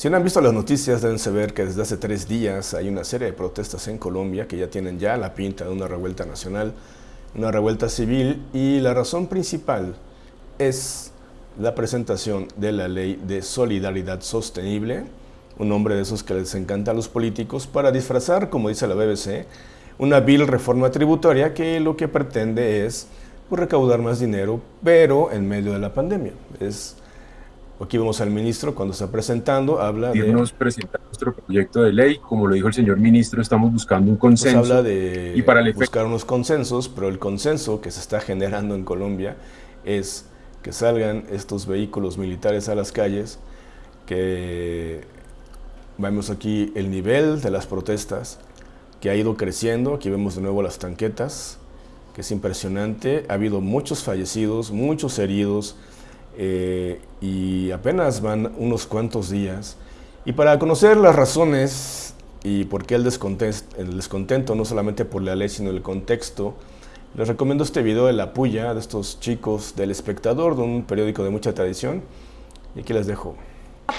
Si no han visto las noticias, deben saber que desde hace tres días hay una serie de protestas en Colombia que ya tienen ya la pinta de una revuelta nacional, una revuelta civil y la razón principal es la presentación de la ley de solidaridad sostenible, un nombre de esos que les encanta a los políticos, para disfrazar, como dice la BBC, una vil reforma tributaria que lo que pretende es pues, recaudar más dinero, pero en medio de la pandemia. Es Aquí vemos al ministro cuando está presentando, habla de... Nos presenta nuestro proyecto de ley, como lo dijo el señor ministro, estamos buscando un pues consenso. habla de y para buscar unos consensos, pero el consenso que se está generando en Colombia es que salgan estos vehículos militares a las calles, que vemos aquí el nivel de las protestas, que ha ido creciendo, aquí vemos de nuevo las tanquetas, que es impresionante, ha habido muchos fallecidos, muchos heridos, eh, y apenas van unos cuantos días. Y para conocer las razones y por qué el descontento, el descontento, no solamente por la ley, sino el contexto, les recomiendo este video de la puya de estos chicos del Espectador, de un periódico de mucha tradición, y aquí les dejo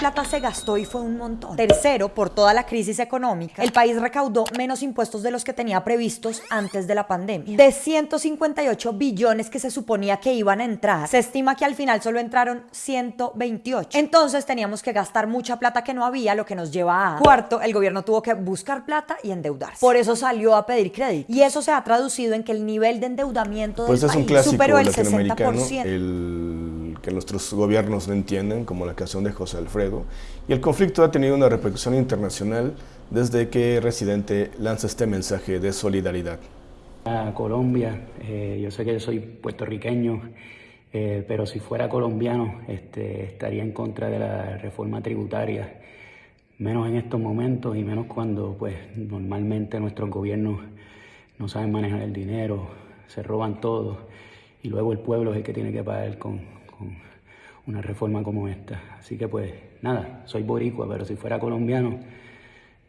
plata se gastó y fue un montón. Tercero, por toda la crisis económica, el país recaudó menos impuestos de los que tenía previstos antes de la pandemia. De 158 billones que se suponía que iban a entrar, se estima que al final solo entraron 128. Entonces teníamos que gastar mucha plata que no había, lo que nos lleva a... Cuarto, el gobierno tuvo que buscar plata y endeudarse. Por eso salió a pedir crédito. Y eso se ha traducido en que el nivel de endeudamiento pues del es país superó el 60%. El que nuestros gobiernos no entienden, como la canción de José Alfredo, y el conflicto ha tenido una repercusión internacional desde que Residente lanza este mensaje de solidaridad. A Colombia, eh, yo sé que yo soy puertorriqueño, eh, pero si fuera colombiano este, estaría en contra de la reforma tributaria, menos en estos momentos y menos cuando pues normalmente nuestros gobiernos no saben manejar el dinero, se roban todo y luego el pueblo es el que tiene que pagar con, una reforma como esta. Así que pues nada, soy boricua, pero si fuera colombiano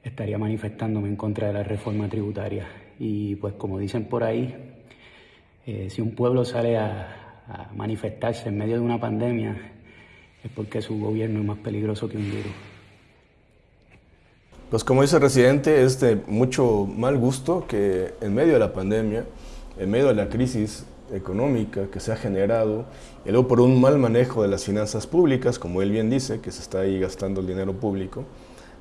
estaría manifestándome en contra de la reforma tributaria. Y pues como dicen por ahí, eh, si un pueblo sale a, manifestarse en medio de una pandemia es porque su gobierno es más peligroso que un duro. Pues como dice el residente, es de mucho mal gusto que en medio de la pandemia, en medio de la crisis económica que se ha generado, y luego por un mal manejo de las finanzas públicas, como él bien dice, que se está ahí gastando el dinero público,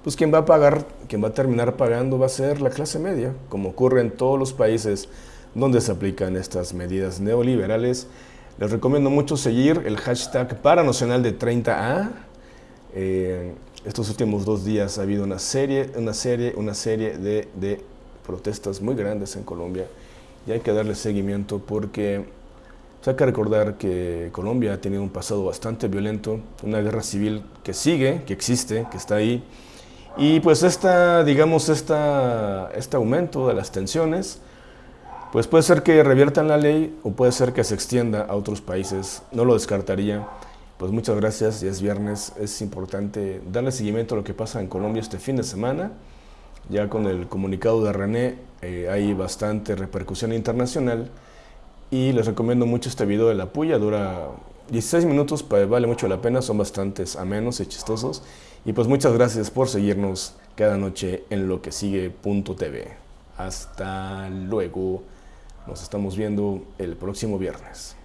pues quien va a pagar, quien va a terminar pagando va a ser la clase media, como ocurre en todos los países donde se aplican estas medidas neoliberales. Les recomiendo mucho seguir el hashtag Paranacional de 30A. Eh, estos últimos dos días ha habido una serie, una serie, una serie de, de protestas muy grandes en Colombia y hay que darle seguimiento porque pues, hay que recordar que Colombia ha tenido un pasado bastante violento, una guerra civil que sigue, que existe, que está ahí, y pues esta, digamos, esta, este aumento de las tensiones, pues puede ser que reviertan la ley o puede ser que se extienda a otros países, no lo descartaría. Pues muchas gracias, ya es viernes, es importante darle seguimiento a lo que pasa en Colombia este fin de semana. Ya con el comunicado de René eh, hay bastante repercusión internacional y les recomiendo mucho este video de la puya, dura 16 minutos, vale mucho la pena, son bastantes amenos y chistosos. Y pues muchas gracias por seguirnos cada noche en lo que sigue.tv. Hasta luego, nos estamos viendo el próximo viernes.